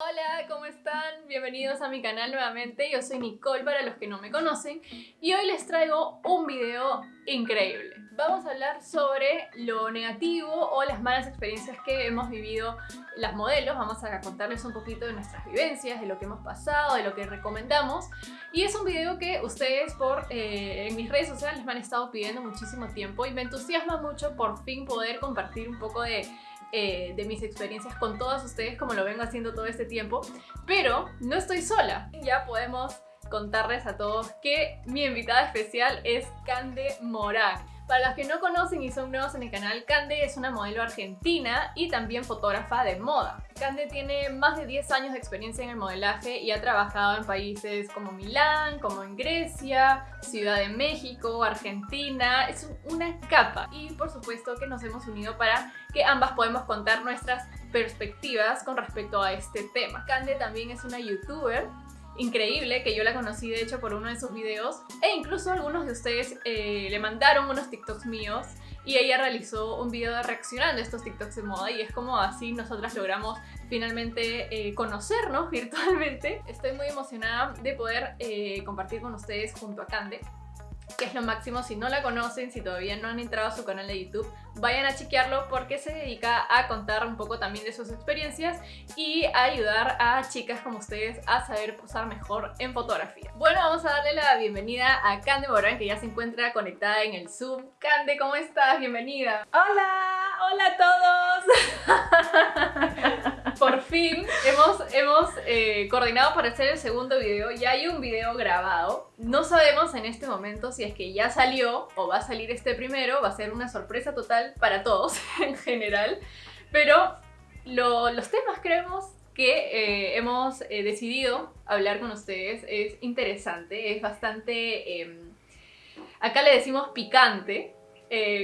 Hola, ¿cómo están? Bienvenidos a mi canal nuevamente, yo soy Nicole para los que no me conocen y hoy les traigo un video increíble. Vamos a hablar sobre lo negativo o las malas experiencias que hemos vivido las modelos, vamos a contarles un poquito de nuestras vivencias, de lo que hemos pasado, de lo que recomendamos y es un video que ustedes por eh, en mis redes sociales me han estado pidiendo muchísimo tiempo y me entusiasma mucho por fin poder compartir un poco de eh, de mis experiencias con todos ustedes como lo vengo haciendo todo este tiempo, pero no estoy sola. Ya podemos contarles a todos que mi invitada especial es Cande Morán. Para los que no conocen y son nuevos en el canal, Cande es una modelo argentina y también fotógrafa de moda. Cande tiene más de 10 años de experiencia en el modelaje y ha trabajado en países como Milán, como en Grecia, Ciudad de México, Argentina. Es una capa y por supuesto que nos hemos unido para que ambas podamos contar nuestras perspectivas con respecto a este tema. Cande también es una youtuber increíble, que yo la conocí de hecho por uno de sus videos e incluso algunos de ustedes eh, le mandaron unos TikToks míos y ella realizó un video reaccionando a estos TikToks de moda y es como así nosotras logramos finalmente eh, conocernos virtualmente. Estoy muy emocionada de poder eh, compartir con ustedes junto a Cande que es lo máximo. Si no la conocen, si todavía no han entrado a su canal de YouTube, vayan a chequearlo porque se dedica a contar un poco también de sus experiencias y a ayudar a chicas como ustedes a saber posar mejor en fotografía. Bueno, vamos a darle la bienvenida a Cande Morán, que ya se encuentra conectada en el Zoom. Cande, ¿cómo estás? Bienvenida. ¡Hola! ¡Hola a todos! Por fin hemos, hemos eh, coordinado para hacer el segundo video. Ya hay un video grabado. No sabemos en este momento si es que ya salió o va a salir este primero. Va a ser una sorpresa total para todos en general. Pero los temas creemos que eh, hemos eh, decidido hablar con ustedes es interesante, es bastante... Em, acá le decimos picante,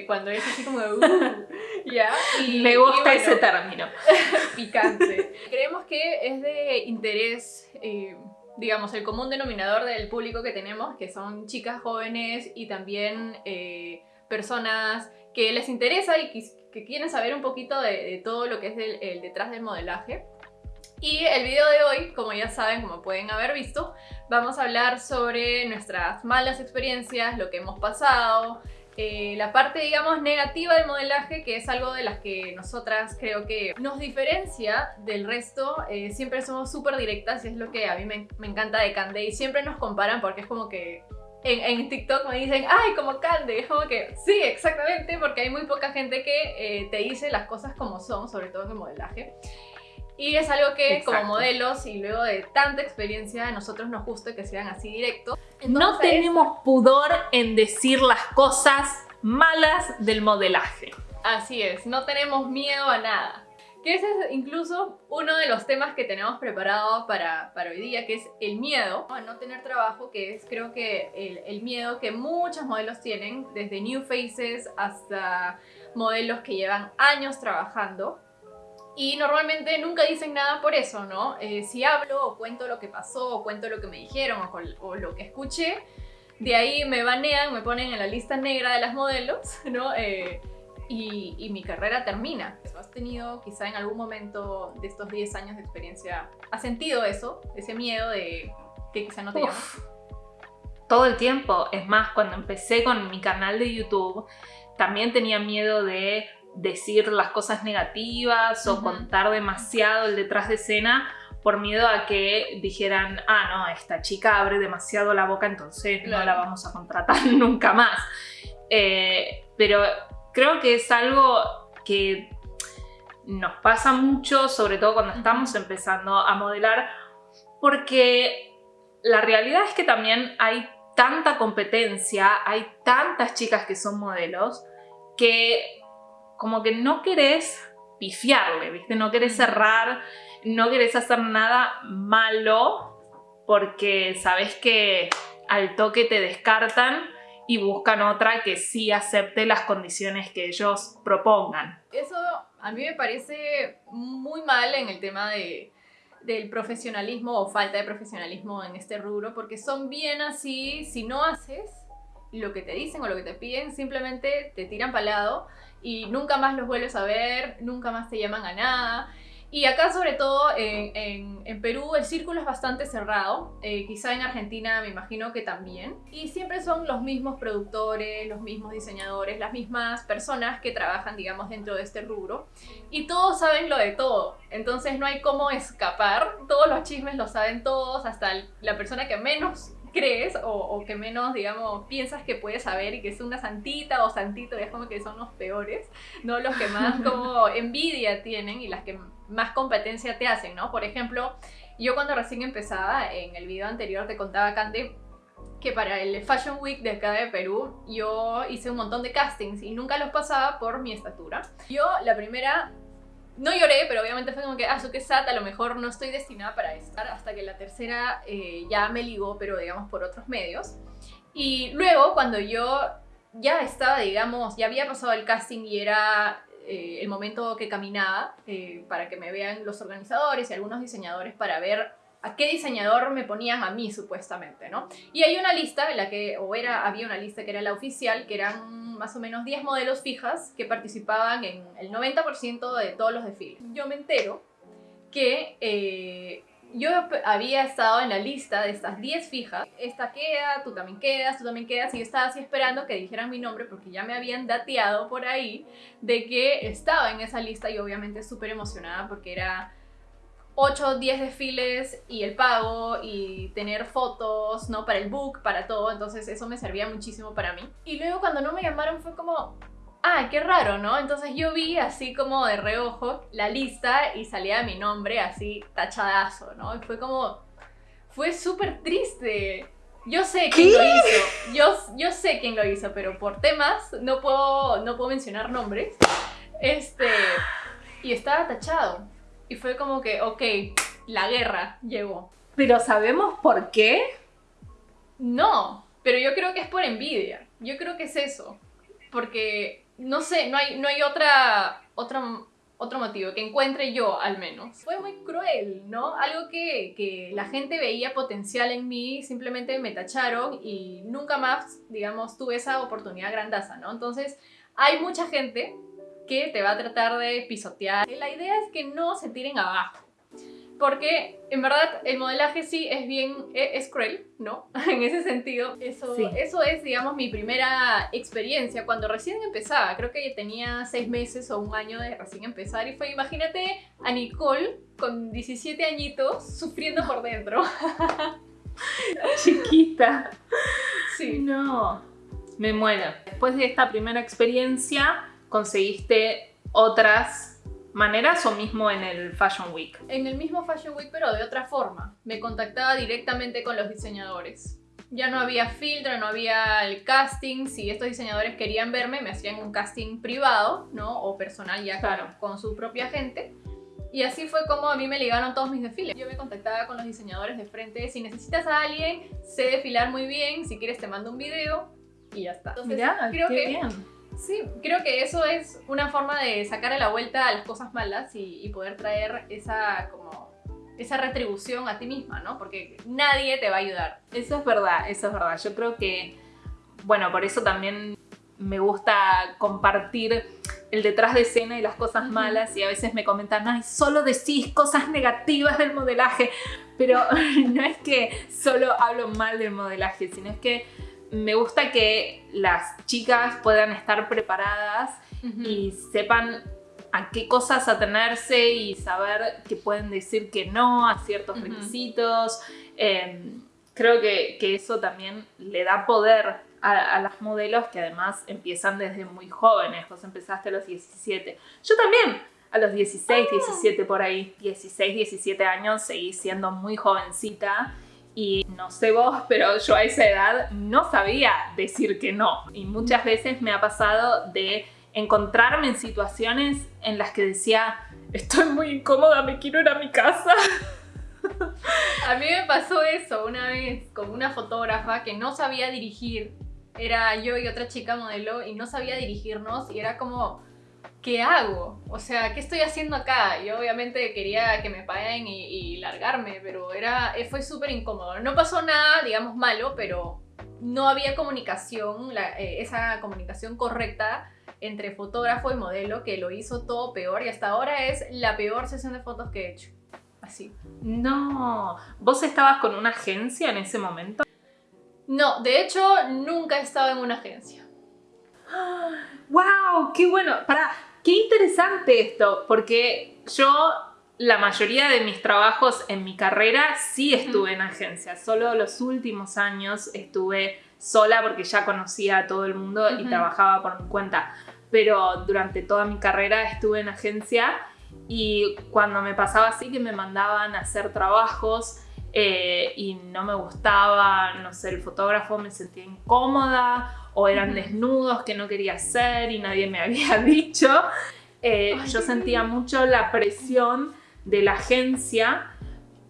cuando es así como uh, ¿ya? Y, Me gusta ese término. picante. Creemos que es de interés, eh, digamos, el común denominador del público que tenemos, que son chicas jóvenes y también eh, personas que les interesa y que, quieren saber un poquito de, todo lo que es el detrás del modelaje. Y el video de hoy, como ya saben, como pueden haber visto, vamos a hablar sobre nuestras malas experiencias, lo que hemos pasado, eh, la parte, digamos, negativa del modelaje, que es algo de las que nosotras creo que nos diferencia del resto. Eh, siempre somos súper directas y es lo que a mí me, encanta de Cande y siempre nos comparan porque es como que en, TikTok me dicen, ay, como Cande, es como que sí, exactamente, porque hay muy poca gente que eh, te dice las cosas como son, sobre todo en el modelaje. Y es algo que como modelos y luego de tanta experiencia a nosotros nos gusta que sean así directos. no tenemos pudor en decir las cosas malas del modelaje. Así es, no tenemos miedo a nada. Que ese es incluso uno de los temas que tenemos preparado para, para hoy día, que es el miedo a no tener trabajo, que es creo que el, el miedo que muchos modelos tienen, desde New Faces hasta modelos que llevan años trabajando y normalmente nunca dicen nada por eso, ¿no? Eh, si hablo o cuento lo que pasó o cuento lo que me dijeron o, lo que escuché, de ahí me banean, me ponen en la lista negra de las modelos, ¿no? Eh, y, mi carrera termina. ¿Has tenido quizá en algún momento de estos 10 años de experiencia, has sentido eso? Ese miedo de que quizá no te llamas? Todo el tiempo. Es más, cuando empecé con mi canal de YouTube, también tenía miedo de decir las cosas negativas o contar demasiado el detrás de escena por miedo a que dijeran, ah, no, esta chica abre demasiado la boca, entonces no la vamos a contratar nunca más. Eh, pero creo que es algo que nos pasa mucho, sobre todo cuando estamos empezando a modelar, porque la realidad es que también hay tanta competencia, hay tantas chicas que son modelos, que como que no querés pifiarle, ¿viste? No querés cerrar, no querés hacer nada malo porque sabes que al toque te descartan y buscan otra que sí acepte las condiciones que ellos propongan. Eso a mí me parece muy mal en el tema de, del profesionalismo o falta de profesionalismo en este rubro porque son bien así, si no haces lo que te dicen o lo que te piden, simplemente te tiran para lado y nunca más los vuelves a ver, nunca más te llaman a nada. Y acá sobre todo en, en, Perú el círculo es bastante cerrado, eh, quizá en Argentina me imagino que también. Y siempre son los mismos productores, los mismos diseñadores, las mismas personas que trabajan, digamos, dentro de este rubro. Y todos saben lo de todo, entonces no hay cómo escapar, todos los chismes lo saben todos, hasta la persona que menos crees o, que menos, digamos, piensas que puedes saber y que es una santita o santito, es como que son los peores, ¿no? Los que más como envidia tienen y las que más competencia te hacen, ¿no? Por ejemplo, yo cuando recién empezaba, en el video anterior te contaba, Cande, que para el Fashion Week de acá de Perú yo hice un montón de castings y nunca los pasaba por mi estatura. Yo la primera no lloré, pero obviamente fue como que, ah, que sat, a lo mejor no estoy destinada para estar, hasta que la tercera eh, ya me ligó, pero digamos por otros medios. Y luego, cuando yo ya estaba, digamos, ya había pasado el casting y era eh, el momento que caminaba eh, para que me vean los organizadores y algunos diseñadores para ver a qué diseñador me ponían a mí supuestamente, ¿no? Y hay una lista en la que, o era, había una lista que era la oficial, que eran más o menos 10 modelos fijas que participaban en el 90% de todos los desfiles. Yo me entero que eh, yo había estado en la lista de estas 10 fijas. Esta queda, tú también quedas, tú también quedas. Y yo estaba así esperando que dijeran mi nombre porque ya me habían dateado por ahí de que estaba en esa lista y obviamente súper emocionada porque era 8 o 10 desfiles y el pago y tener fotos, ¿no? Para el book, para todo. Entonces eso me servía muchísimo para mí. Y luego cuando no me llamaron fue como, ah, qué raro, ¿no? Entonces yo vi así como de reojo la lista y salía mi nombre así tachadazo, ¿no? Y fue como, fue súper triste. Yo sé quién lo hizo, yo, yo sé quién lo hizo, pero por temas no puedo, no puedo mencionar nombres. Este, y estaba tachado. Y fue como que, ok, la guerra llegó. ¿Pero sabemos por qué? No, pero yo creo que es por envidia. Yo creo que es eso. Porque, no sé, no hay, no hay otra, otro motivo que encuentre yo al menos. Fue muy cruel, ¿no? Algo que, que la gente veía potencial en mí, simplemente me tacharon y nunca más, digamos, tuve esa oportunidad grandaza, ¿no? Entonces, hay mucha gente que te va a tratar de pisotear. La idea es que no se tiren abajo. Porque en verdad el modelaje sí es bien, e, es, cruel, ¿no? en ese sentido. Eso, eso es, digamos, mi primera experiencia cuando recién empezaba. Creo que tenía seis meses o un año de recién empezar. Y fue, imagínate a Nicole con 17 añitos sufriendo por dentro. Chiquita. Sí. No. Me muero. Después de esta primera experiencia, conseguiste otras maneras o mismo en el Fashion Week? En el mismo Fashion Week, pero de otra forma. Me contactaba directamente con los diseñadores. Ya no había filtro, no había el casting. Si estos diseñadores querían verme, me hacían un casting privado, ¿no? O personal ya claro. con, su propia gente. Y así fue como a mí me ligaron todos mis desfiles. Yo me contactaba con los diseñadores de frente. Si necesitas a alguien, sé desfilar muy bien. Si quieres te mando un video y ya está. Entonces, creo que bien Sí, creo que eso es una forma de sacar a la vuelta las cosas malas y, poder traer esa como esa retribución a ti misma, ¿no? Porque nadie te va a ayudar. Eso es verdad, eso es verdad. Yo creo que, bueno, por eso también me gusta compartir el detrás de escena y las cosas malas y a veces me comentan, ay, solo decís cosas negativas del modelaje, pero no es que solo hablo mal del modelaje, sino es que me gusta que las chicas puedan estar preparadas y sepan a qué cosas atenerse y saber que pueden decir que no a ciertos requisitos. Em, creo que, eso también le da poder a, las modelos que además empiezan desde muy jóvenes. Vos empezaste a los 17. Yo también a los 16, 17 ah. por ahí. 16, 17 años seguí siendo muy jovencita y no sé vos, pero yo a esa edad no sabía decir que no. Y muchas veces me ha pasado de encontrarme en situaciones en las que decía, estoy muy incómoda, me quiero ir a mi casa. A mí me pasó eso una vez con una fotógrafa que no sabía dirigir. Era yo y otra chica modelo y no sabía dirigirnos y era como ¿qué hago? O sea, ¿qué estoy haciendo acá? Yo obviamente quería que me paguen y, largarme, pero era, eh, fue súper incómodo. No pasó nada, digamos, malo, pero no había comunicación, eh, esa comunicación correcta entre fotógrafo y modelo que lo hizo todo peor y hasta ahora es la peor sesión de fotos que he hecho. Así. No, ¿vos estabas con una agencia en ese momento? No, de hecho nunca he estado en una agencia. ¡Wow! ¡Qué bueno! Para, qué interesante esto, porque yo la mayoría de mis trabajos en mi carrera sí estuve en agencia. Solo los últimos años estuve sola porque ya conocía a todo el mundo y trabajaba por mi cuenta. Pero durante toda mi carrera estuve en agencia y cuando me pasaba así que me mandaban a hacer trabajos eh, y no me gustaba, no sé, el fotógrafo me sentía incómoda o eran desnudos que no quería hacer y nadie me había dicho. Eh, yo sentía mucho la presión de la agencia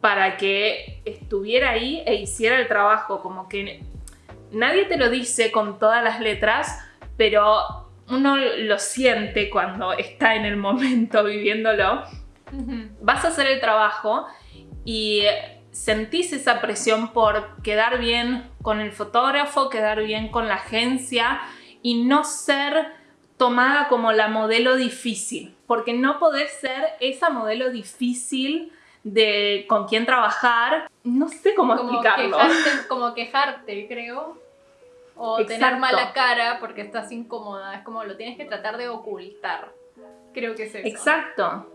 para que estuviera ahí e hiciera el trabajo, como que nadie te lo dice con todas las letras, pero uno lo siente cuando está en el momento viviéndolo, vas a hacer el trabajo y sentís esa presión por quedar bien con el fotógrafo, quedar bien con la agencia y no ser tomada como la modelo difícil, porque no podés ser esa modelo difícil de con quién trabajar. No sé cómo explicarlo. como quejarte, creo o tener mala cara porque estás incómoda. Es como lo tienes que tratar de ocultar. Creo que es eso. Exacto.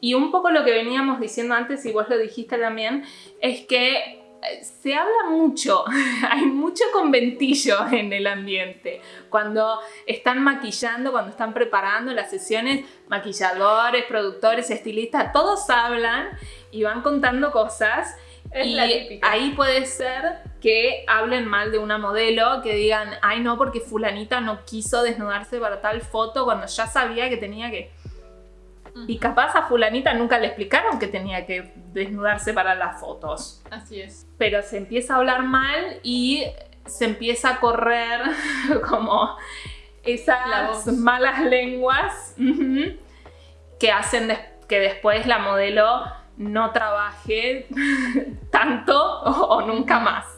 Y un poco lo que veníamos diciendo antes, y vos lo dijiste también, es que se habla mucho, hay mucho conventillo en el ambiente. Cuando están maquillando, cuando están preparando las sesiones, maquilladores, productores, estilistas, todos hablan y van contando cosas y ahí puede ser que hablen mal de una modelo, que digan, ay no, porque fulanita no quiso desnudarse para tal foto cuando ya sabía que tenía que... Y capaz a fulanita nunca le explicaron que tenía que desnudarse para las fotos. Así es. Pero se empieza a hablar mal y se empieza a correr como esas malas lenguas que hacen que después la modelo no trabaje tanto o, nunca más.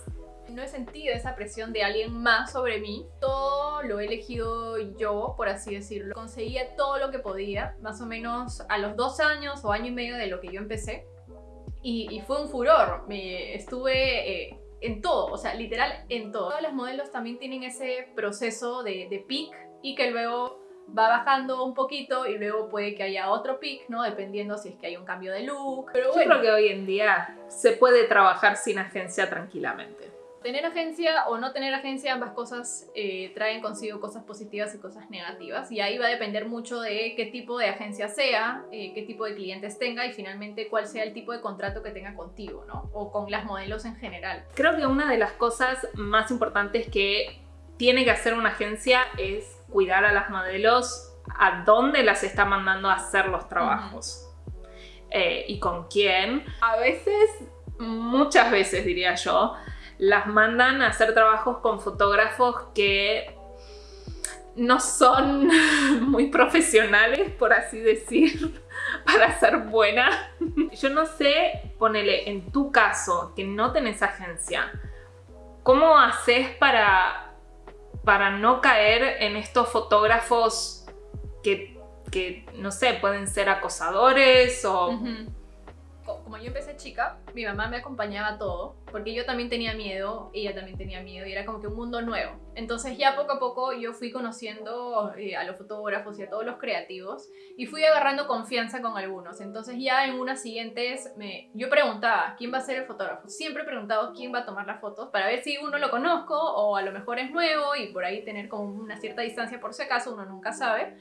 No he sentido esa presión de alguien más sobre mí. Todo lo he elegido yo, por así decirlo. Conseguía todo lo que podía, más o menos a los dos años o año y medio de lo que yo empecé. Y, fue un furor. Me, estuve eh, en todo, o sea, literal en todo. Todos los modelos también tienen ese proceso de, de peak y que luego va bajando un poquito y luego puede que haya otro pic, ¿no? Dependiendo si es que hay un cambio de look. Pero Yo creo que hoy en día se puede trabajar sin agencia tranquilamente. Tener agencia o no tener agencia, ambas cosas eh, traen consigo cosas positivas y cosas negativas. Y ahí va a depender mucho de qué tipo de agencia sea, eh, qué tipo de clientes tenga y finalmente cuál sea el tipo de contrato que tenga contigo, ¿no? O con las modelos en general. Creo que una de las cosas más importantes que tiene que hacer una agencia es cuidar a las modelos a dónde las está mandando a hacer los trabajos eh, y con quién. A veces, muchas veces diría yo, las mandan a hacer trabajos con fotógrafos que no son muy profesionales, por así decir, para ser buena. Yo no sé, ponele, en tu caso, que no tenés agencia, ¿cómo haces para para no caer en estos fotógrafos que, no sé, pueden ser acosadores o como yo empecé chica, mi mamá me acompañaba todo, porque yo también tenía miedo, ella también tenía miedo, y era como que un mundo nuevo. Entonces ya poco a poco yo fui conociendo eh, a los fotógrafos y a todos los creativos, y fui agarrando confianza con algunos. Entonces ya en unas siguientes, me, yo preguntaba, ¿quién va a ser el fotógrafo? Siempre he preguntado quién va a tomar las fotos, para ver si uno lo conozco, o a lo mejor es nuevo, y por ahí tener como una cierta distancia por si acaso, uno nunca sabe.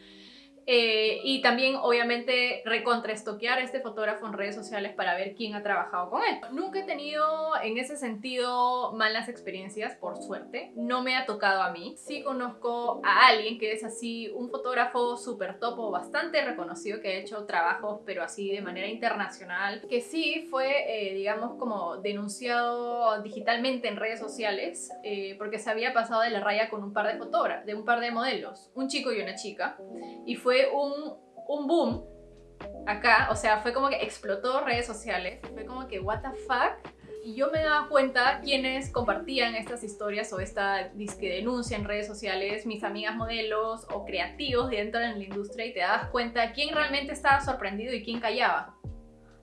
Eh, y también, obviamente, recontraestoquear a este fotógrafo en redes sociales para ver quién ha trabajado con él. Nunca he tenido, en ese sentido, malas experiencias, por suerte. No me ha tocado a mí. Sí conozco a alguien que es así, un fotógrafo súper topo, bastante reconocido, que ha hecho trabajos, pero así de manera internacional, que sí fue, eh, digamos, como denunciado digitalmente en redes sociales, eh, porque se había pasado de la raya con un par de fotógrafos, de un par de modelos, un chico y una chica, y fue un, un boom acá, o sea, fue como que explotó redes sociales, fue como que what the fuck, y yo me daba cuenta quienes compartían estas historias o esta disque denuncia en redes sociales, mis amigas modelos o creativos dentro de la industria y te dabas cuenta quién realmente estaba sorprendido y quién callaba.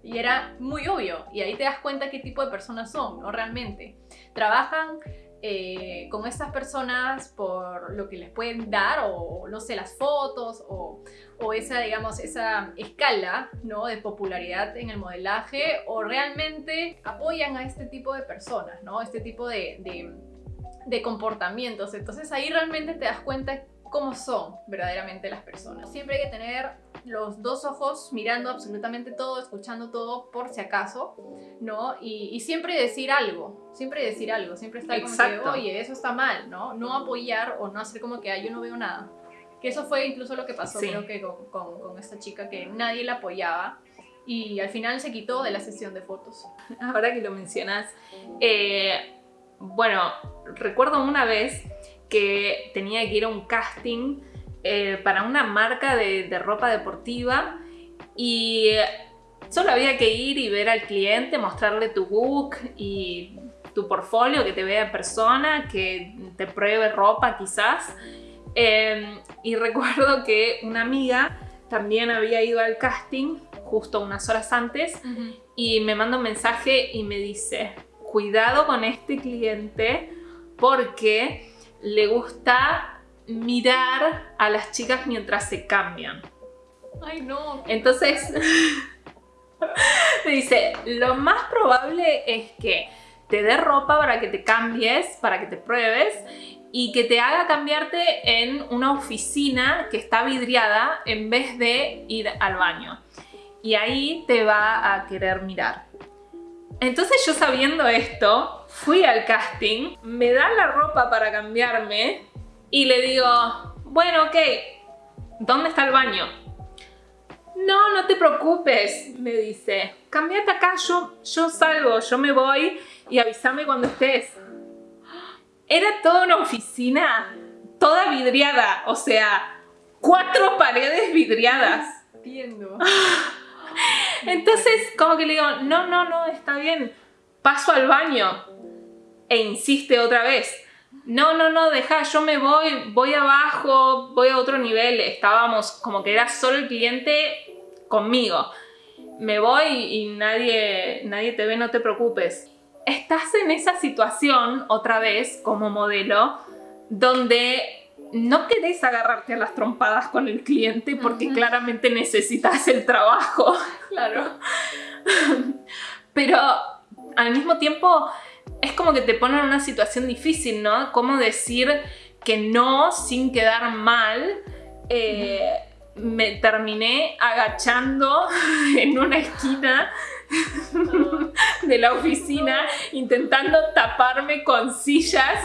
Y era muy obvio, y ahí te das cuenta qué tipo de personas son, ¿no? Realmente. Trabajan eh, con estas personas por lo que les pueden dar o no sé, las fotos o, o, esa, digamos, esa escala ¿no? de popularidad en el modelaje o realmente apoyan a este tipo de personas, ¿no? Este tipo de, de, de comportamientos. Entonces ahí realmente te das cuenta cómo son verdaderamente las personas. Siempre hay que tener los dos ojos mirando absolutamente todo, escuchando todo por si acaso, ¿no? Y, siempre decir algo, siempre decir algo, siempre estar como que, oye, eso está mal, ¿no? No apoyar o no hacer como que, yo no veo nada. Que eso fue incluso lo que pasó, creo que con, con, esta chica, que nadie la apoyaba y al final se quitó de la sesión de fotos. Ahora que lo mencionas, eh, bueno, recuerdo una vez que tenía que ir a un casting eh, para una marca de, ropa deportiva y solo había que ir y ver al cliente, mostrarle tu book y tu portfolio, que te vea en persona, que te pruebe ropa quizás. Em, y recuerdo que una amiga también había ido al casting justo unas horas antes y me manda un mensaje y me dice, cuidado con este cliente porque le gusta mirar a las chicas mientras se cambian. Ay, no. Entonces, me dice, lo más probable es que te dé ropa para que te cambies, para que te pruebes y que te haga cambiarte en una oficina que está vidriada en vez de ir al baño. Y ahí te va a querer mirar. Entonces yo sabiendo esto, fui al casting, me da la ropa para cambiarme y le digo, bueno, ok, ¿dónde está el baño? No, no te preocupes, me dice. Cambiate acá, yo, yo salgo, yo me voy y avísame cuando estés. Era toda una oficina, toda vidriada, o sea, cuatro paredes vidriadas. Entiendo. Entonces, como que le digo, no, no, no, está bien, paso al baño. E insiste otra vez no, no, no, deja, yo me voy, voy abajo, voy a otro nivel. Estábamos como que era solo el cliente conmigo. Me voy y nadie, nadie te ve, no te preocupes. Estás en esa situación, otra vez, como modelo, donde no querés agarrarte a las trompadas con el cliente porque claramente necesitas el trabajo. Claro. Pero al mismo tiempo es como que te pone en una situación difícil, ¿no? Cómo decir que no sin quedar mal. Eh, me terminé agachando en una esquina de la oficina intentando taparme con sillas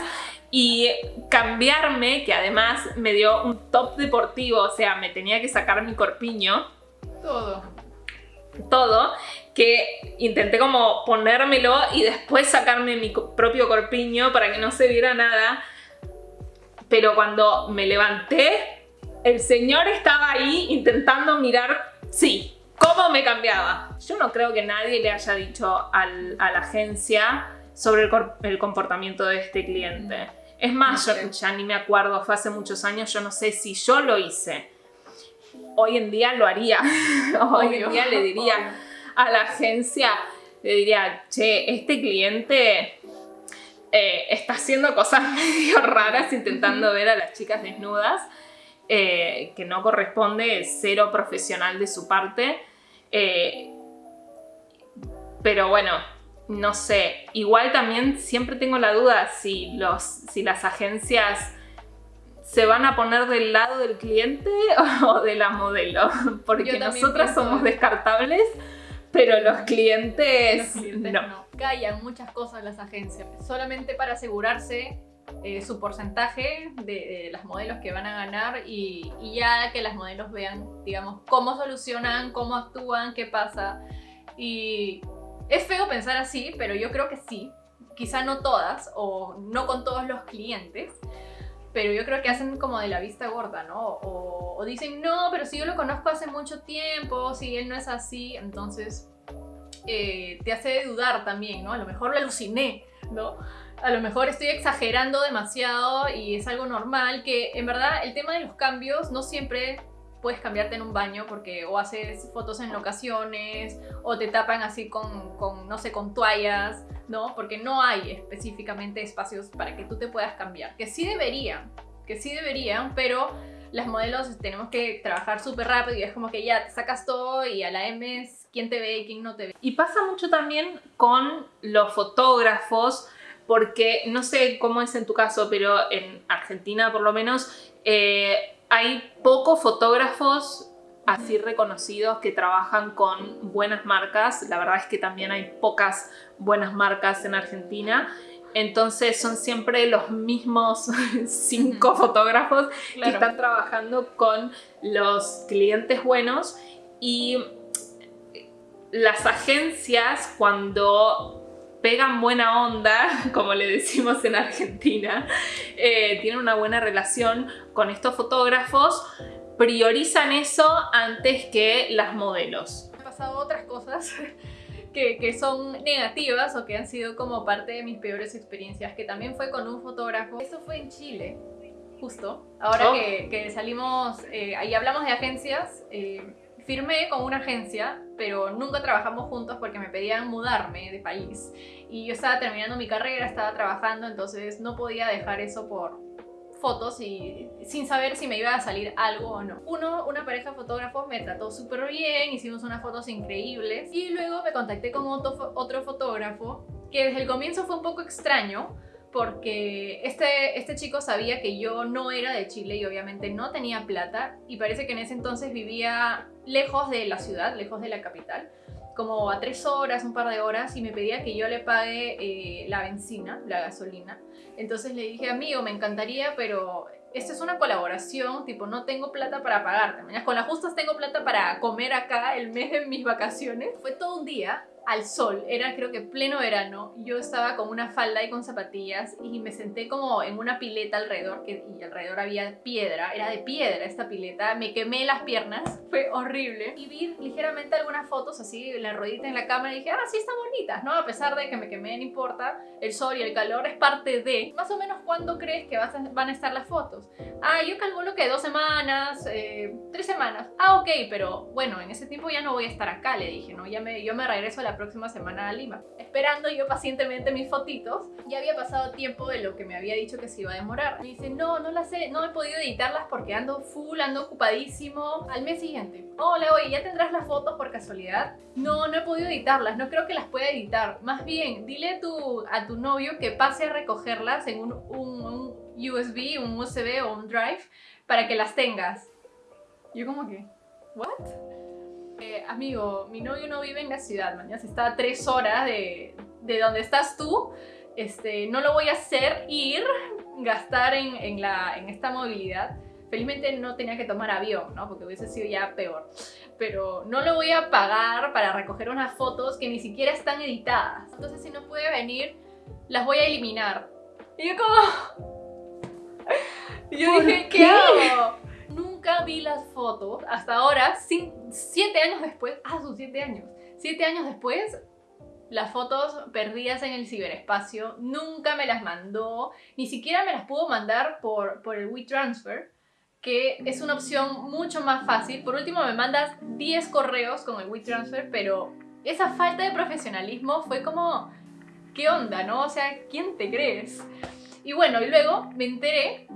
y cambiarme, que además me dio un top deportivo, o sea, me tenía que sacar mi corpiño. Todo. Todo que intenté como ponérmelo y después sacarme mi propio corpiño para que no se viera nada. Pero cuando me levanté, el señor estaba ahí intentando mirar, sí, cómo me cambiaba. Yo no creo que nadie le haya dicho a la agencia sobre el, comportamiento de este cliente. Es más, yo ya ni me acuerdo, fue hace muchos años, yo no sé si yo lo hice. Hoy en día lo haría. Hoy en día le diría, a la agencia, le diría, che, este cliente eh, está haciendo cosas medio raras intentando ver a las chicas desnudas, eh, que no corresponde, cero profesional de su parte. Eh, pero bueno, no sé, igual también siempre tengo la duda si, los, si las agencias se van a poner del lado del cliente o de la modelo, porque nosotras somos descartables pero los clientes, no. Callan muchas cosas las agencias, solamente para asegurarse eh, su porcentaje de, las modelos que van a ganar y, ya que las modelos vean, digamos, cómo solucionan, cómo actúan, qué pasa. Y es feo pensar así, pero yo creo que sí. Quizá no todas o no con todos los clientes, pero yo creo que hacen como de la vista gorda, ¿no? O, dicen, no, pero si yo lo conozco hace mucho tiempo, si él no es así, entonces eh, te hace dudar también, ¿no? A lo mejor lo aluciné, ¿no? A lo mejor estoy exagerando demasiado y es algo normal, que en verdad el tema de los cambios no siempre puedes cambiarte en un baño porque o haces fotos en locaciones o te tapan así con, con, no sé, con toallas, ¿no? Porque no hay específicamente espacios para que tú te puedas cambiar. Que sí deberían, que sí deberían, pero las modelos tenemos que trabajar súper rápido y es como que ya te sacas todo y a la M es quién te ve y quién no te ve. Y pasa mucho también con los fotógrafos, porque no sé cómo es en tu caso, pero en Argentina por lo menos eh, hay pocos fotógrafos así reconocidos que trabajan con buenas marcas. La verdad es que también hay pocas buenas marcas en Argentina. Entonces son siempre los mismos cinco fotógrafos que están trabajando con los clientes buenos y las agencias cuando pegan buena onda, como le decimos en Argentina, eh, tienen una buena relación con estos fotógrafos, priorizan eso antes que las modelos. Han pasado otras cosas que, son negativas o que han sido como parte de mis peores experiencias, que también fue con un fotógrafo. Eso fue en Chile, justo. Ahora oh. que, salimos, eh, ahí hablamos de agencias, eh, firmé con una agencia, pero nunca trabajamos juntos porque me pedían mudarme de país. Y yo estaba terminando mi carrera, estaba trabajando, entonces no podía dejar eso por, fotos y sin saber si me iba a salir algo o no. Uno, una pareja de fotógrafos me trató súper bien, hicimos unas fotos increíbles y luego me contacté con otro, otro fotógrafo que desde el comienzo fue un poco extraño porque este, este chico sabía que yo no era de Chile y obviamente no tenía plata y parece que en ese entonces vivía lejos de la ciudad, lejos de la capital como a tres horas, un par de horas, y me pedía que yo le pague eh, la benzina, la gasolina. Entonces le dije, amigo, me encantaría, pero esta es una colaboración, tipo, no tengo plata para pagarte. Con las justas tengo plata para comer acá el mes de mis vacaciones. Fue todo un día al sol, era creo que pleno verano, yo estaba con una falda y con zapatillas y me senté como en una pileta alrededor, que, y alrededor había piedra, era de piedra esta pileta, me quemé las piernas, fue horrible, y vi ligeramente algunas fotos así, la rodita en la cámara y dije, ah, sí están bonitas, ¿no? A pesar de que me quemé, no importa, el sol y el calor es parte de, más o menos cuándo crees que van a estar las fotos. Ah, yo calculo que dos semanas, eh, tres semanas, ah, ok, pero bueno, en ese tiempo ya no voy a estar acá, le dije, ¿no? Ya me, yo me regreso a la próxima semana a Lima. Esperando yo pacientemente mis fotitos, ya había pasado tiempo de lo que me había dicho que se iba a demorar. Me dice, no, no las sé, no he podido editarlas porque ando full, ando ocupadísimo. Al mes siguiente, hola, oye, ¿ya tendrás las fotos por casualidad? No, no he podido editarlas, no creo que las pueda editar. Más bien, dile a tu, a tu novio que pase a recogerlas en un, un, un USB, un USB o un Drive para que las tengas. Yo como que, ¿what? Eh, amigo, mi novio no vive en la ciudad, mañana está a tres horas de, de donde estás tú. Este, no lo voy a hacer ir, gastar en, en, la, en esta movilidad. Felizmente no tenía que tomar avión, ¿no? Porque hubiese sido ya peor. Pero no lo voy a pagar para recoger unas fotos que ni siquiera están editadas. Entonces si no puede venir, las voy a eliminar. Y yo como... yo dije, ¿qué hago? Nunca vi las fotos hasta ahora, siete años después, ah, son siete años, siete años después, las fotos perdidas en el ciberespacio, nunca me las mandó, ni siquiera me las pudo mandar por, por el WeTransfer, que es una opción mucho más fácil. Por último, me mandas 10 correos con el WeTransfer, pero esa falta de profesionalismo fue como, ¿qué onda, no? O sea, ¿quién te crees? Y bueno, y luego me enteré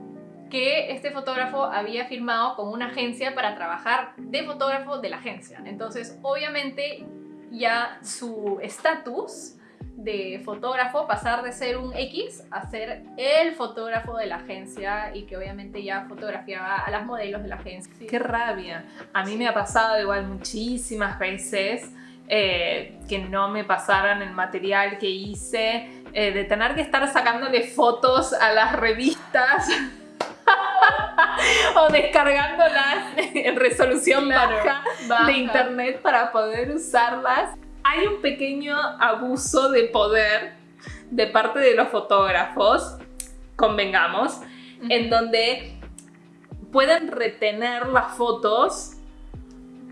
que este fotógrafo había firmado con una agencia para trabajar de fotógrafo de la agencia. Entonces, obviamente, ya su estatus de fotógrafo pasar de ser un X a ser el fotógrafo de la agencia y que obviamente ya fotografiaba a las modelos de la agencia. Qué rabia. A mí me ha pasado igual muchísimas veces eh, que no me pasaran el material que hice, eh, de tener que estar sacándole fotos a las revistas o descargándolas en resolución baja, de internet para poder usarlas. Hay un pequeño abuso de poder de parte de los fotógrafos, convengamos, en donde pueden retener las fotos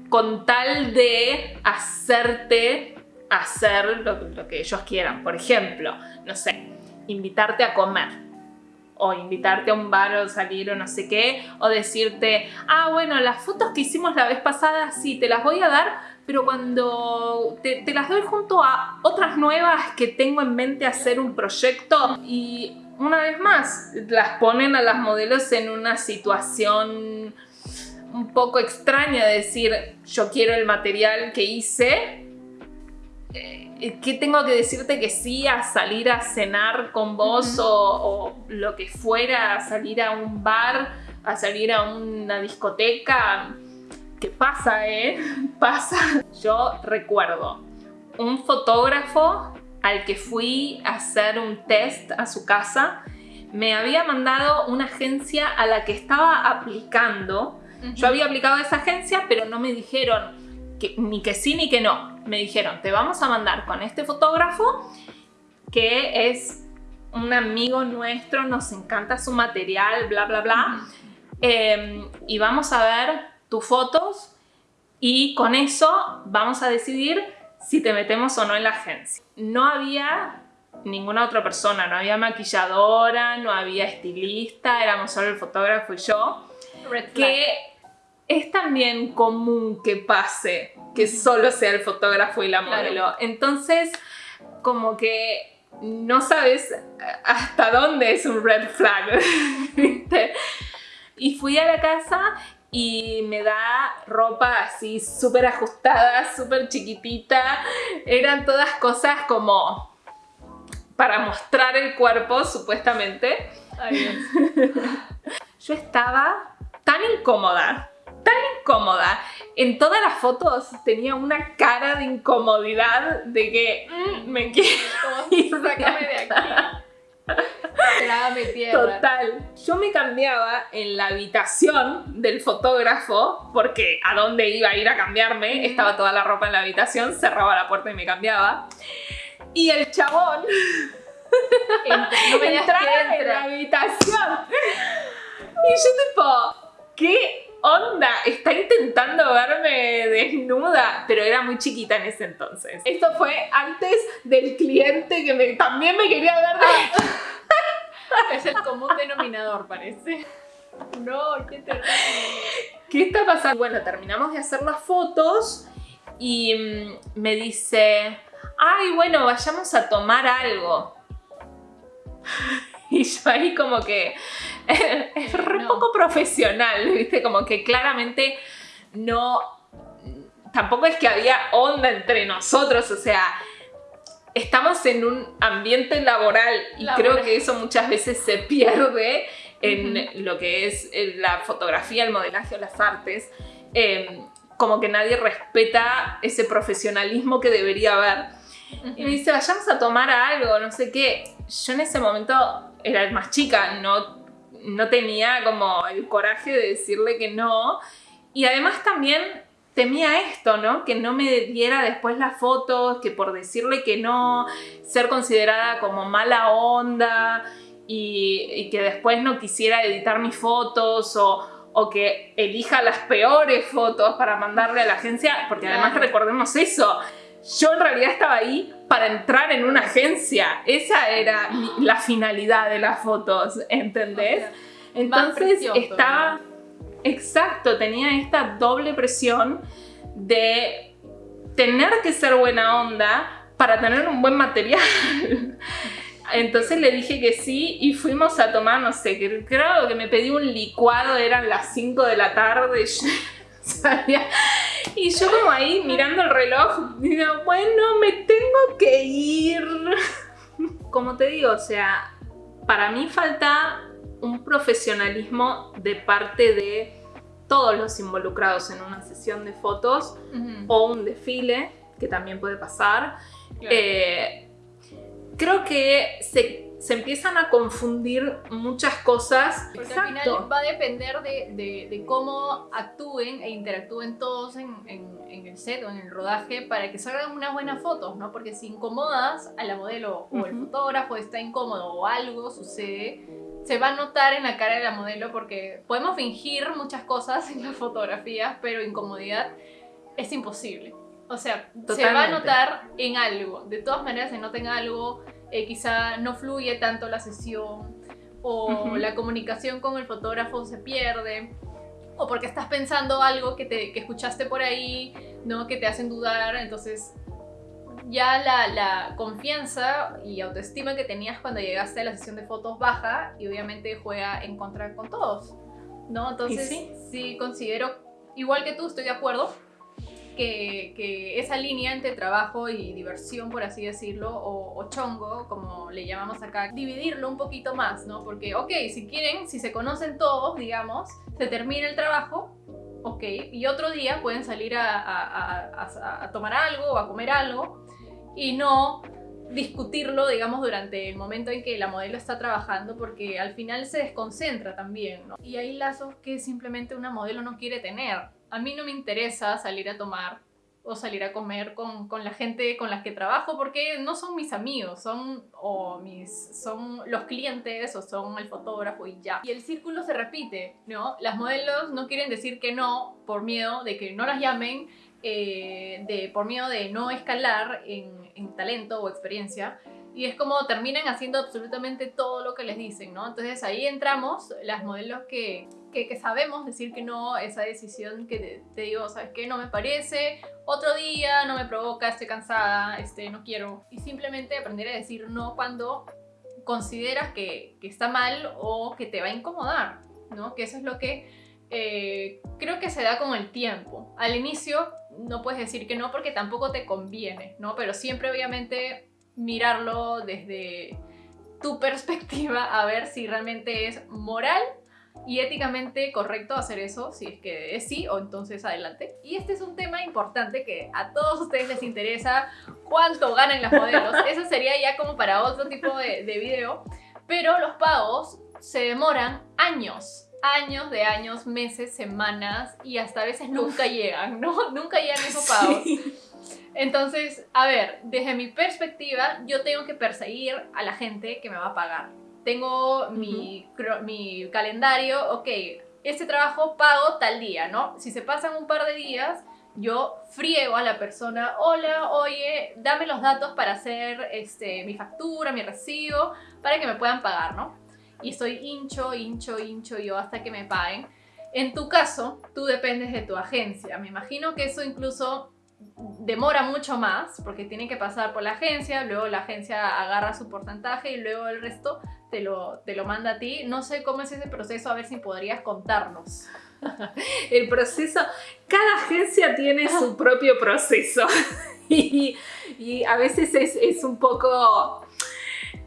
con tal de hacerte hacer lo, lo que ellos quieran. Por ejemplo, no sé, invitarte a comer o invitarte a un bar o salir o no sé qué, o decirte, ah, bueno, las fotos que hicimos la vez pasada sí, te las voy a dar, pero cuando te, las doy junto a otras nuevas que tengo en mente hacer un proyecto y una vez más las ponen a las modelos en una situación un poco extraña de decir yo quiero el material que hice ¿qué tengo que decirte que sí a salir a cenar con vos o, o, lo que fuera, a salir a un bar, a salir a una discoteca? ¿Qué pasa, eh? Pasa. Yo recuerdo un fotógrafo al que fui a hacer un test a su casa, me había mandado una agencia a la que estaba aplicando. Uh -huh. Yo había aplicado a esa agencia, pero no me dijeron que, ni que sí ni que no. Me dijeron, te vamos a mandar con este fotógrafo que es un amigo nuestro, nos encanta su material, bla, bla, bla. Eh, y vamos a ver tus fotos y con eso vamos a decidir si te metemos o no en la agencia. No había ninguna otra persona, no había maquilladora, no había estilista, éramos solo el fotógrafo y yo. Que es también común que pase que solo sea el fotógrafo y la modelo. Claro. Entonces, como que no sabes hasta dónde es un red flag, ¿viste? Y fui a la casa y me da ropa así súper ajustada, súper chiquitita. Eran todas cosas como para mostrar el cuerpo, supuestamente. Ay, Yo estaba tan incómoda, tan incómoda. En todas las fotos tenía una cara de incomodidad de que mmm, me quiero ir Sácame de aquí. Total. Yo me cambiaba en la habitación del fotógrafo, porque a dónde iba a ir a cambiarme, estaba toda la ropa en la habitación, cerraba la puerta y me cambiaba. Y el chabón no me entraba en la habitación. Y yo tipo, ¿qué onda? Está intentando verme desnuda, pero era muy chiquita en ese entonces. Esto fue antes del cliente que me, también me quería ver desnuda. Es el común denominador, parece. No, qué terrible. ¿Qué está pasando? Bueno, terminamos de hacer las fotos y mm, me dice, ay, bueno, vayamos a tomar algo. Y yo ahí como que es re no. poco profesional, ¿viste? Como que claramente no... Tampoco es que había onda entre nosotros, o sea, estamos en un ambiente laboral y laboral. creo que eso muchas veces se pierde en uh -huh. lo que es la fotografía, el modelaje o las artes. Eh, como que nadie respeta ese profesionalismo que debería haber. Uh -huh. Y me dice, vayamos a tomar algo, no sé qué. Yo en ese momento era más chica, no, no tenía como el coraje de decirle que no. Y además también temía esto, ¿no? Que no me diera después las fotos, que por decirle que no, ser considerada como mala onda y, y que después no quisiera editar mis fotos o, o, que elija las peores fotos para mandarle a la agencia, porque además recordemos eso, yo en realidad estaba ahí para entrar en una agencia, esa era la finalidad de las fotos, ¿entendés? Entonces estaba... Exacto, tenía esta doble presión de tener que ser buena onda para tener un buen material. Entonces le dije que sí y fuimos a tomar, no sé, creo que me pedí un licuado, eran las 5 de la tarde. Y yo como ahí mirando el reloj, digo, bueno, me tengo que ir. Como te digo, o sea, para mí falta un profesionalismo de parte de todos los involucrados en una sesión de fotos uh -huh. o un desfile, que también puede pasar. Claro. Eh, creo que se, se, empiezan a confundir muchas cosas. Porque Exacto. al final va a depender de, de, de, cómo actúen e interactúen todos en, en, en, el set o en el rodaje para que salgan unas buenas fotos, ¿no? Porque si incomodas a la modelo o uh -huh. el fotógrafo está incómodo o algo sucede, se va a notar en la cara de la modelo porque podemos fingir muchas cosas en las fotografías, pero incomodidad es imposible. O sea, se va a notar en algo. De todas maneras se nota en algo. Eh, quizá no fluye tanto la sesión. O la comunicación con el fotógrafo se pierde. O porque estás pensando algo que, te, que escuchaste por ahí, ¿no? Que te hacen dudar. Entonces ya la, la, confianza y autoestima que tenías cuando llegaste a la sesión de fotos baja y obviamente juega en contra con todos, ¿no? Entonces sí? considero, igual que tú, estoy de acuerdo, que, esa línea entre trabajo y diversión, por así decirlo, o, o, chongo, como le llamamos acá, dividirlo un poquito más, ¿no? Porque, ok, si quieren, si se conocen todos, digamos, se termina el trabajo, ok, y otro día pueden salir a, a, a, tomar algo o a comer algo y no discutirlo, digamos, durante el momento en que la modelo está trabajando, porque al final se desconcentra también, ¿no? Y hay lazos que simplemente una modelo no quiere tener. A mí no me interesa salir a tomar o salir a comer con, con, la gente con la que trabajo porque no son mis amigos, son, o mis, son los clientes o son el fotógrafo y ya. Y el círculo se repite, ¿no? Las modelos no quieren decir que no por miedo de que no las llamen, eh, de, por miedo de no escalar en, en talento o experiencia y es como terminan haciendo absolutamente todo lo que les dicen, ¿no? Entonces ahí entramos las modelos que, que, sabemos decir que no, esa decisión que te, digo, ¿sabes qué? No me parece, otro día no me provoca, estoy cansada, este, no quiero. Y simplemente aprender a decir no cuando consideras que, que está mal o que te va a incomodar, ¿no? Que eso es lo que eh, creo que se da con el tiempo. Al inicio no puedes decir que no porque tampoco te conviene, ¿no? Pero siempre obviamente mirarlo desde tu perspectiva a ver si realmente es moral y éticamente correcto hacer eso, si es que es sí o entonces adelante. Y este es un tema importante que a todos ustedes les interesa cuánto ganan las modelos. Eso sería ya como para otro tipo de, de video, pero los pagos se demoran años años de años, meses, semanas y hasta a veces nunca llegan, ¿no? Nunca llegan esos pagos. Entonces, a ver, desde mi perspectiva, yo tengo que perseguir a la gente que me va a pagar. Tengo mi, mi calendario, ok, este trabajo pago tal día, ¿no? Si se pasan un par de días, yo friego a la persona, hola, oye, dame los datos para hacer este, mi factura, mi recibo, para que me puedan pagar, ¿no? Y estoy hincho, hincho, hincho yo hasta que me paguen. En tu caso, tú dependes de tu agencia. Me imagino que eso incluso demora mucho más porque tiene que pasar por la agencia, luego la agencia agarra su porcentaje y luego el resto te lo, te lo manda a ti. No sé cómo es ese proceso, a ver si podrías contarnos. El proceso, cada agencia tiene su propio proceso y, y a veces es, es un poco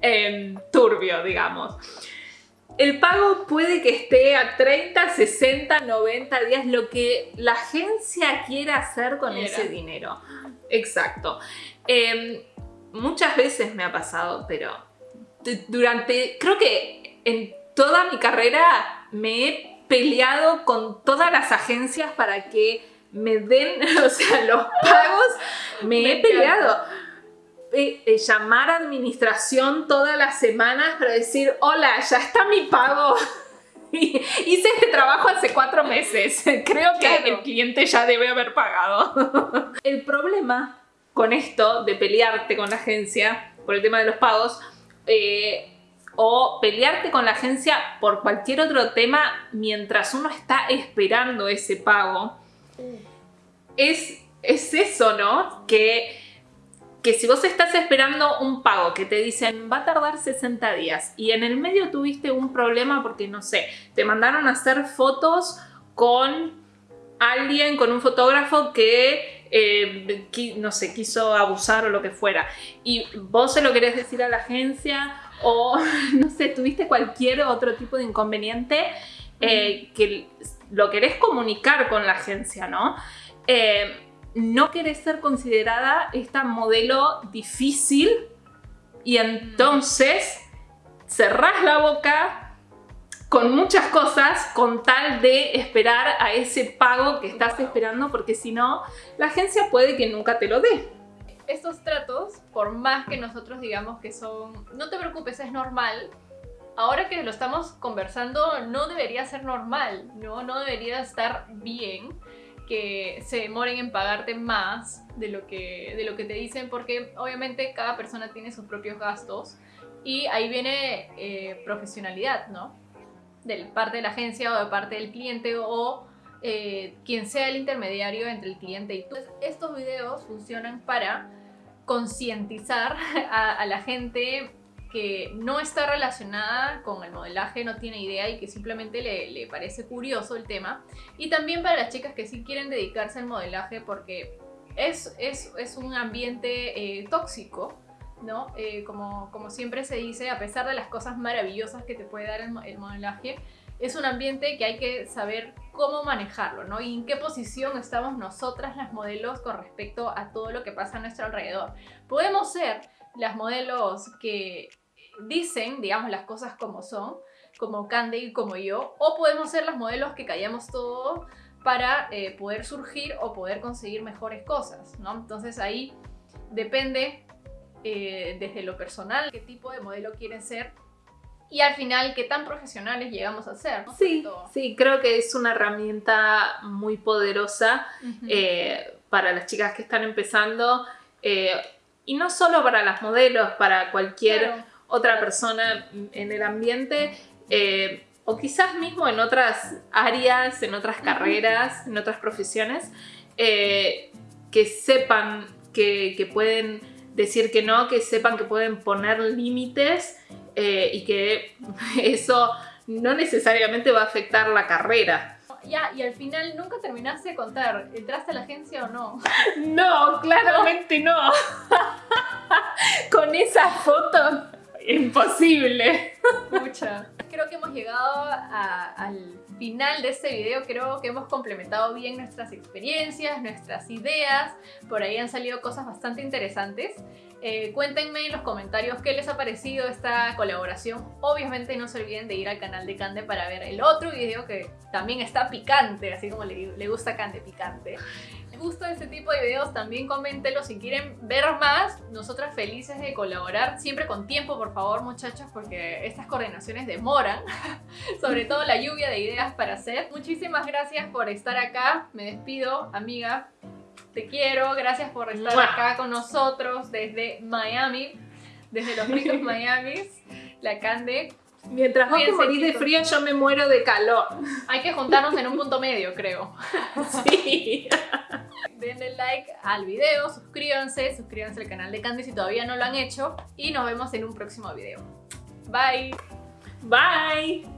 eh, turbio, digamos. El pago puede que esté a 30, 60, 90 días, lo que la agencia quiera hacer con ese dinero. Exacto. Em, muchas veces me ha pasado, pero durante, creo que en toda mi carrera me he peleado con todas las agencias para que me den, o sea, los pagos, me, he peleado. Eh, eh, llamar a administración todas las semanas para decir, hola, ya está mi pago. Hice este trabajo hace cuatro meses. Creo que el cliente ya debe haber pagado. el problema con esto de pelearte con la agencia por el tema de los pagos eh, o pelearte con la agencia por cualquier otro tema mientras uno está esperando ese pago mm. es, es eso, ¿no? Que que si vos estás esperando un pago que te dicen va a tardar 60 días y en el medio tuviste un problema porque no sé, te mandaron a hacer fotos con alguien, con un fotógrafo que eh, no sé, quiso abusar o lo que fuera. Y vos se lo querés decir a la agencia o no sé, tuviste cualquier otro tipo de inconveniente eh, que lo querés comunicar con la agencia, ¿no? Eh, no querés ser considerada esta modelo difícil y entonces cerrás la boca con muchas cosas con tal de esperar a ese pago que estás esperando porque si no, la agencia puede que nunca te lo dé. Estos tratos, por más que nosotros digamos que son, no te preocupes, es normal, ahora que lo estamos conversando no debería ser normal, no, no debería estar bien que se demoren en pagarte más de lo que, de lo que te dicen porque obviamente cada persona tiene sus propios gastos y ahí viene eh, profesionalidad, ¿no? De parte de la agencia o de parte del cliente o eh, quien sea el intermediario entre el cliente y tú. estos videos funcionan para concientizar a, la gente que no está relacionada con el modelaje, no tiene idea y que simplemente le, parece curioso el tema. Y también para las chicas que sí quieren dedicarse al modelaje porque es, es, un ambiente eh, tóxico, ¿no? Eh, como, como siempre se dice, a pesar de las cosas maravillosas que te puede dar el, modelaje, es un ambiente que hay que saber cómo manejarlo, ¿no? Y en qué posición estamos nosotras las modelos con respecto a todo lo que pasa a nuestro alrededor. Podemos ser las modelos que dicen, digamos, las cosas como son, como Candy y como yo, o podemos ser las modelos que callamos todo para eh, poder surgir o poder conseguir mejores cosas, ¿no? Entonces ahí depende eh, desde lo personal qué tipo de modelo quieren ser y al final qué tan profesionales llegamos a ser. Sí, sí, creo que es una herramienta muy poderosa eh, para las chicas que están empezando y no solo para las modelos, para cualquier otra persona en el ambiente eh, o quizás mismo en otras áreas, en otras carreras, en otras profesiones, eh, que sepan que, pueden decir que no, que sepan que pueden poner límites eh, y que eso no necesariamente va a afectar la carrera. Ya, y al final nunca terminaste de contar, ¿entraste a la agencia o no? No, claramente no. Con esa foto imposible. Mucha. Creo que hemos llegado al final de este video. Creo que hemos complementado bien nuestras experiencias, nuestras ideas. Por ahí han salido cosas bastante interesantes. Eh, cuéntenme en los comentarios qué les ha parecido esta colaboración. Obviamente no se olviden de ir al canal de Cande para ver el otro video que también está picante, así como le, le gusta Cande picante gusta este tipo de videos también coméntenlo si quieren ver más. Nosotras felices de colaborar, siempre con tiempo por favor muchachos porque estas coordinaciones demoran, sobre todo la lluvia de ideas para hacer. Muchísimas gracias por estar acá, me despido amiga, te quiero, gracias por estar acá con nosotros desde Miami, desde los ricos Miami, la Cande. Mientras vos te morís de frío, yo me muero de calor. Hay que juntarnos en un punto medio, creo. Sí. denle like al video, suscríbanse, suscríbanse al canal de Candy si todavía no lo han hecho y nos vemos en un próximo video. Bye. Bye.